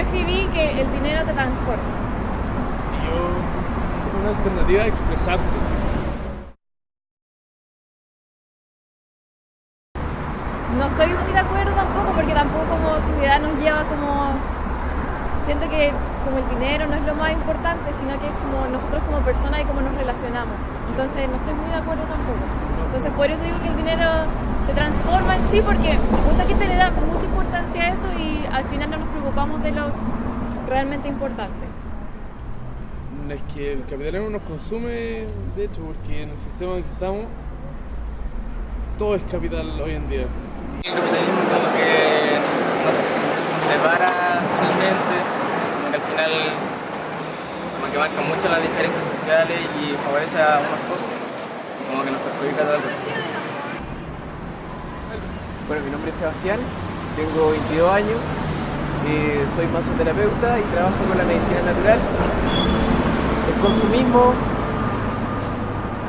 escribí que el dinero te transforma. Y yo, una alternativa a expresarse. No estoy muy de acuerdo tampoco porque tampoco como sociedad nos lleva como... Siento que como el dinero no es lo más importante, sino que es como nosotros como personas y cómo nos relacionamos. Entonces no estoy muy de acuerdo tampoco. Entonces por eso digo que el dinero te transforma en sí porque mucha gente le da mucha importancia a eso y al final no nos preocupamos de lo realmente importante. Es que el capitalismo nos consume, de hecho, porque en el sistema en que estamos, todo es capital hoy en día. El capitalismo como que nos separa socialmente, como que al final como que marca mucho las diferencias sociales y favorece a unos pocos, como que nos perjudica a todo el resto. Bueno, mi nombre es Sebastián, tengo 22 años, eh, soy masoterapeuta y trabajo con la medicina natural. El consumismo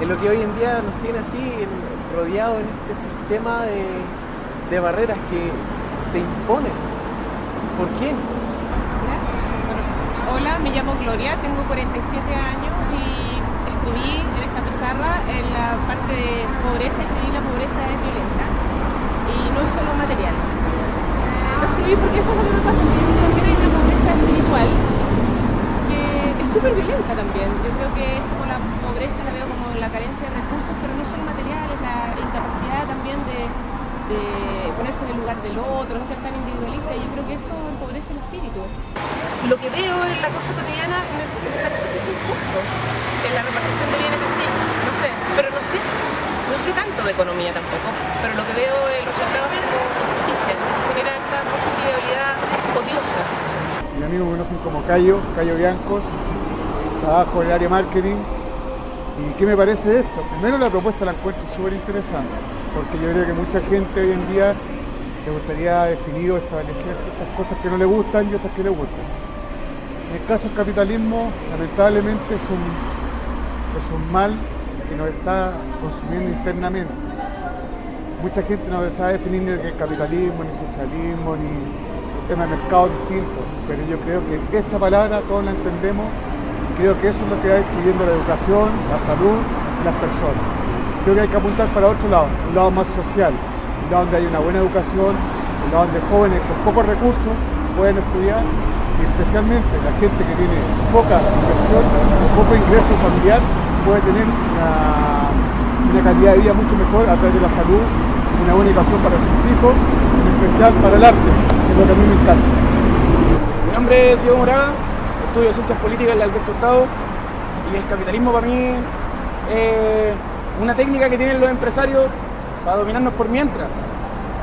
es lo que hoy en día nos tiene así rodeados en este sistema de, de barreras que te imponen. ¿Por qué? Hola, me llamo Gloria, tengo 47 años y escribí en esta pizarra en la parte de pobreza, escribí la pobreza es violenta y no es solo material. Escribí porque eso es lo que me pasa, que yo que hay una pobreza espiritual que es súper violenta también. Yo creo que es como la pobreza, la veo como la carencia de recursos, pero no solo materiales, la incapacidad también de, ponerse en el lugar del otro, ser tan individualista, y yo creo que eso empobrece el espíritu. Lo que veo en la cosa cotidiana me, me parece que es injusto, en la repartición de bienes así, no sé, pero no sé, no sé tanto de economía tampoco, pero lo que veo el resultado es como injusticia, genera esta individualidad odiosa. Mi amigo me conocen como Cayo, Cayo Biancos, trabajo en el área marketing. ¿Y qué me parece esto? Primero la propuesta la encuentro súper interesante, porque yo creo que mucha gente hoy en día le gustaría definir o establecer ciertas cosas que no le gustan y otras que le gustan. En el caso del capitalismo, lamentablemente es un, es un mal que nos está consumiendo internamente. Mucha gente no sabe definir ni el capitalismo, ni socialismo, ni tema de mercado distinto, pero yo creo que esta palabra todos la entendemos y creo que eso es lo que va destruyendo la educación, la salud y las personas. Creo que hay que apuntar para otro lado, un lado más social, un lado donde hay una buena educación, un lado donde jóvenes con pocos recursos pueden estudiar y especialmente la gente que tiene poca inversión, poco ingreso familiar, puede tener una, calidad de vida mucho mejor a través de la salud, una buena educación para sus hijos, en especial para el arte, que es lo que a mí me encanta. Mi nombre es Diego Moraga, estudio Ciencias Políticas en la Alberto Hurtado y el capitalismo para mí es una técnica que tienen los empresarios para dominarnos por mientras.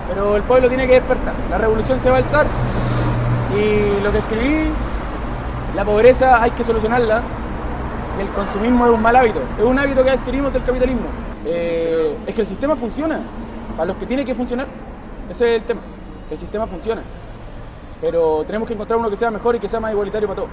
Pero el pueblo tiene que despertar, la revolución se va a alzar y lo que escribí, la pobreza hay que solucionarla, el consumismo es un mal hábito, es un hábito que adquirimos del capitalismo. Eh, es que el sistema funciona, para los que tiene que funcionar, ese es el tema, que el sistema funciona. Pero tenemos que encontrar uno que sea mejor y que sea más igualitario para todos.